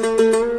Müzik